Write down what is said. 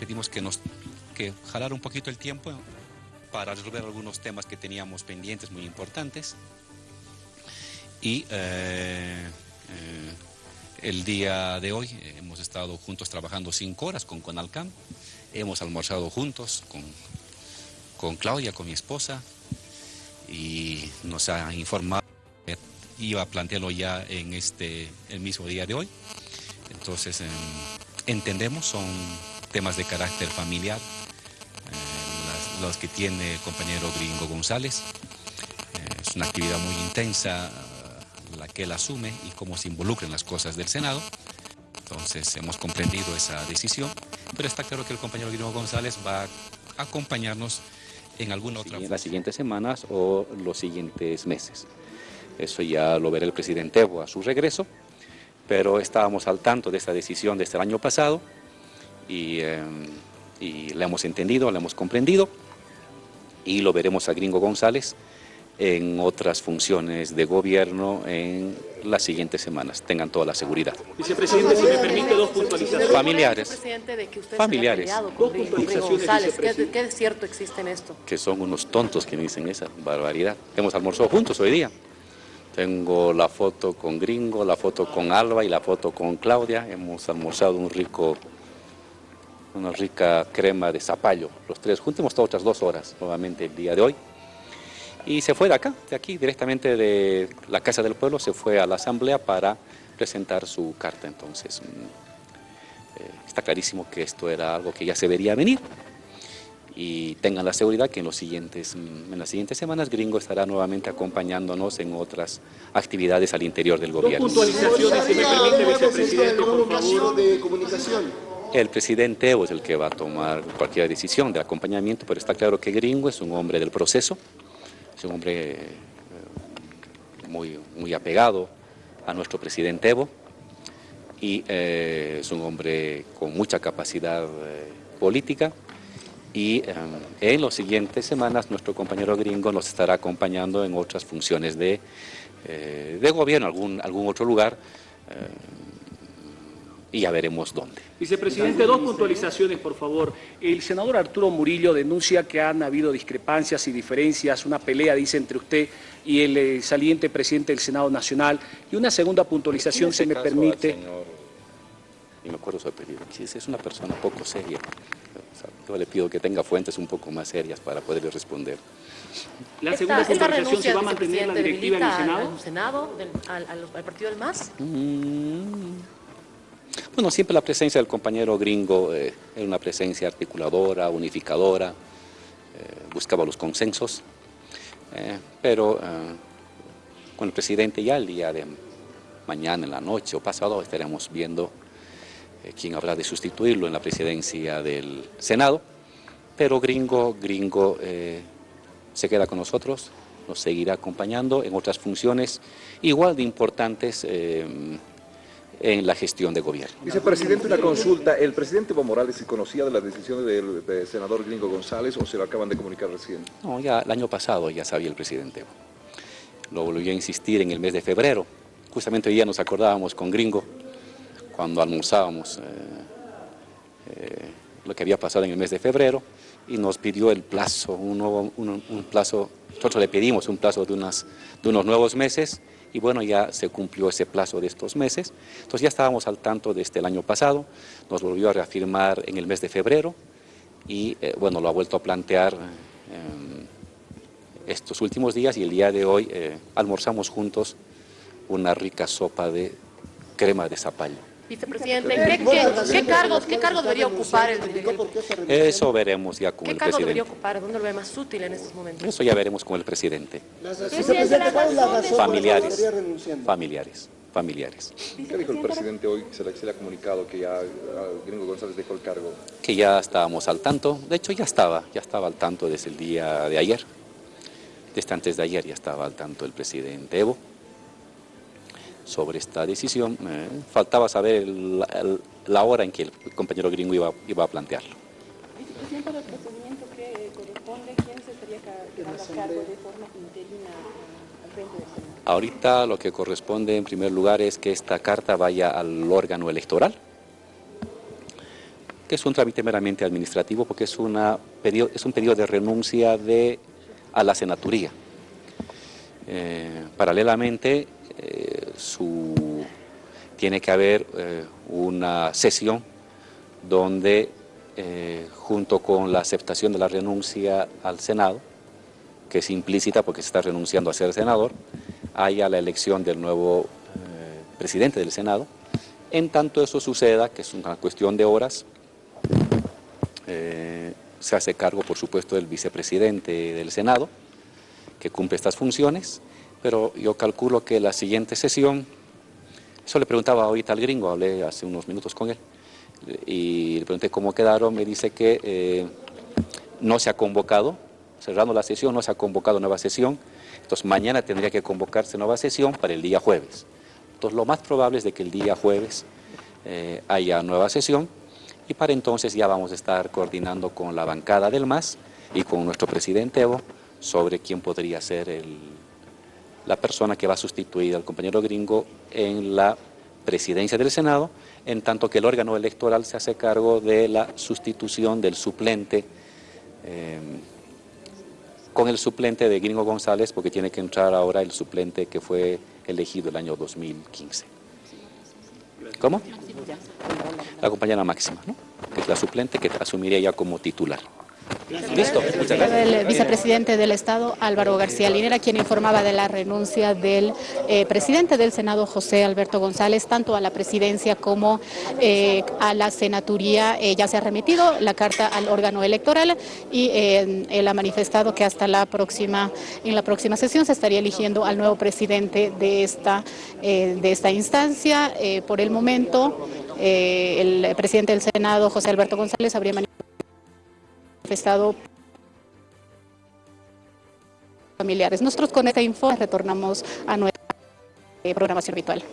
pedimos que nos que jalar un poquito el tiempo para resolver algunos temas que teníamos pendientes muy importantes. Y eh, eh, el día de hoy hemos estado juntos trabajando cinco horas con Conalcam, hemos almorzado juntos con, con Claudia, con mi esposa, y nos ha informado que iba a plantearlo ya en este el mismo día de hoy. Entonces, em, entendemos, son temas de carácter familiar, eh, los que tiene el compañero Gringo González. Eh, es una actividad muy intensa eh, la que él asume y cómo se involucra en las cosas del Senado. Entonces hemos comprendido esa decisión, pero está claro que el compañero Gringo González va a acompañarnos en alguna otra... en las siguientes semanas o los siguientes meses. Eso ya lo verá el presidente Evo a su regreso, pero estábamos al tanto de esta decisión desde el año pasado y, eh, y la hemos entendido, la hemos comprendido y lo veremos a Gringo González en otras funciones de gobierno en las siguientes semanas. Tengan toda la seguridad. Vicepresidente, si me permite dos puntualizaciones. Familiares. de que usted Familiares. Dos puntualizaciones. ¿Qué. ¿Qué cierto existe en esto? Que son unos tontos que me dicen esa barbaridad. Hemos almorzado juntos hoy día. Tengo la foto con Gringo, la foto con Alba y la foto con Claudia. Hemos almorzado un rico, una rica crema de zapallo. Los tres juntos hemos estado otras dos horas nuevamente el día de hoy. Y se fue de acá, de aquí, directamente de la Casa del Pueblo, se fue a la Asamblea para presentar su carta. Entonces, mm, eh, está clarísimo que esto era algo que ya se vería venir y tengan la seguridad que en, los siguientes, mm, en las siguientes semanas Gringo estará nuevamente acompañándonos en otras actividades al interior del Dos gobierno. puntualizaciones, si me permite, vicepresidente, por favor. caso de comunicación. El presidente Evo es el que va a tomar cualquier decisión de acompañamiento, pero está claro que Gringo es un hombre del proceso, es un hombre eh, muy, muy apegado a nuestro presidente Evo y eh, es un hombre con mucha capacidad eh, política y en las siguientes semanas nuestro compañero Gringo nos estará acompañando en otras funciones de, de gobierno, algún, algún otro lugar y ya veremos dónde. Vicepresidente, dos puntualizaciones, por favor. El senador Arturo Murillo denuncia que han habido discrepancias y diferencias, una pelea, dice, entre usted y el eh, saliente presidente del Senado Nacional. Y una segunda puntualización, si me permite. y me acuerdo su apellido, es una persona poco seria. Yo le pido que tenga fuentes un poco más serias para poderle responder. La segunda esta, esta puntualización, ¿se va a mantener la directiva en el Senado? al Senado, del- al, al- al partido del MAS? Mm. Bueno, siempre la presencia del compañero gringo eh, era una presencia articuladora, unificadora, eh, buscaba los consensos, eh, pero con el presidente ya el día de mañana, en la noche o pasado, estaremos viendo quién habrá de sustituirlo en la presidencia del Senado, pero gringo, gringo se queda con nosotros, nos seguirá acompañando en otras funciones igual de importantes en la gestión de gobierno. Vicepresidente, una consulta. ¿El presidente Evo Morales se conocía de las decisiones del, del senador Gringo González o se lo acaban de comunicar recién? No, ya el año pasado ya sabía el presidente. Lo volvió a insistir en el mes de febrero. Justamente hoy día nos acordábamos con Gringo cuando almorzábamos eh, eh, lo que había pasado en el mes de febrero y nos pidió el plazo, un, nuevo- un- un plazo, nosotros le pedimos un plazo de, unas, de unos nuevos meses y bueno, ya se cumplió ese plazo de estos meses. Entonces ya estábamos al tanto desde el año pasado, nos volvió a reafirmar en el mes de febrero y eh, bueno, lo ha vuelto a plantear eh, estos últimos días y el día de hoy eh, almorzamos juntos una rica sopa de crema de zapallo. Vicepresidente, ¿qué, qué, qué cargos, ¿qué cargos debería ocupar el, el- Eso veremos ya con ¿Qué el cargo debería presidente. ocupar? ¿Dónde lo ve más útil en estos momentos? Eso ya veremos con el presidente. Vicepresidente, ¿cuál es la razón Familiares, estaría renunciando? familiares, familiares. ¿Qué dijo el presidente hoy? Se le, se le ha comunicado que ya ah, Gringo González dejó el cargo. Que ya estábamos al tanto, de hecho ya estaba, ya estaba al tanto desde el día de ayer. Desde antes de ayer ya estaba al tanto el presidente Evo sobre esta decisión. Eh, faltaba saber el- el- la hora en que el compañero gringo iba, iba a plantearlo. El procedimiento que corresponde, ¿quién se estaría a cargo de forma interina al frente del Senado? Ahorita lo que corresponde en primer lugar es que esta carta vaya al órgano electoral que es un trámite meramente administrativo porque es, una pedido, es un pedido de renuncia de, a la senaturía. Eh, paralelamente, su, tiene que haber eh, una sesión donde, junto con la aceptación de la renuncia al Senado, que es implícita porque se está renunciando a ser senador, haya la elección del nuevo presidente del Senado. En tanto eso suceda, que es una cuestión de horas, se hace cargo, por supuesto, del vicepresidente del Senado, que cumple estas funciones, pero yo calculo que la siguiente sesión, eso le preguntaba ahorita al gringo, hablé hace unos minutos con él, y le pregunté cómo quedaron, me dice que eh, no se ha convocado, cerrando la sesión, no se ha convocado nueva sesión, entonces mañana tendría que convocarse nueva sesión para el día jueves. Entonces lo más probable es de que el día jueves eh, haya nueva sesión, y para entonces ya vamos a estar coordinando con la bancada del MAS y con nuestro presidente Evo sobre quién podría ser el, la persona que va a sustituir al compañero gringo en la presidencia del Senado, en tanto que el órgano electoral se hace cargo de la sustitución del suplente, eh, con el suplente de Gringo González, porque tiene que entrar ahora el suplente que fue elegido el año 2015. ¿Cómo? La compañera Máxima, ¿no? que es la suplente que asumiría ya como titular. Listo, muchas gracias. El vicepresidente del Estado, Álvaro García Linera, quien informaba de la renuncia del eh, presidente del Senado, José Alberto González, tanto a la presidencia como eh, a la senaturía. Eh, ya se ha remitido la carta al órgano electoral y él ha manifestado que hasta la próxima, en la próxima sesión se estaría eligiendo al nuevo presidente de esta, de esta instancia. por el momento, el presidente del Senado, José Alberto González, habría manifestado manifestado familiares. Nosotros con esta info retornamos a nuestra programación habitual.